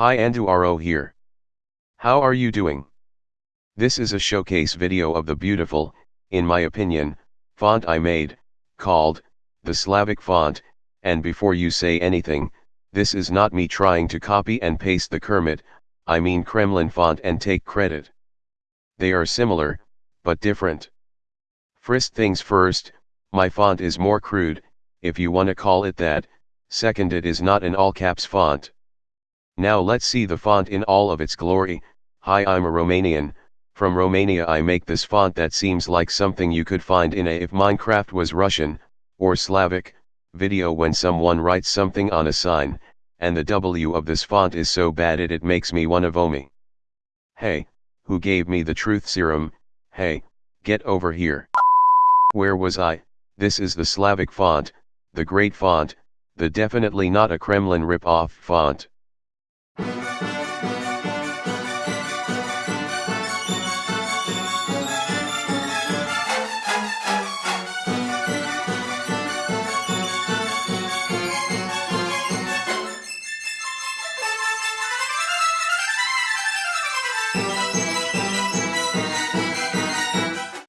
Hi Anduaro here. How are you doing? This is a showcase video of the beautiful, in my opinion, font I made, called, the Slavic font, and before you say anything, this is not me trying to copy and paste the Kermit, I mean Kremlin font and take credit. They are similar, but different. First things first, my font is more crude, if you wanna call it that, second it is not an all caps font. Now let's see the font in all of its glory, hi I'm a Romanian, from Romania I make this font that seems like something you could find in a if Minecraft was Russian, or Slavic, video when someone writes something on a sign, and the W of this font is so bad it it makes me one of Omi. Hey, who gave me the truth serum, hey, get over here. Where was I, this is the Slavic font, the great font, the definitely not a Kremlin rip-off font.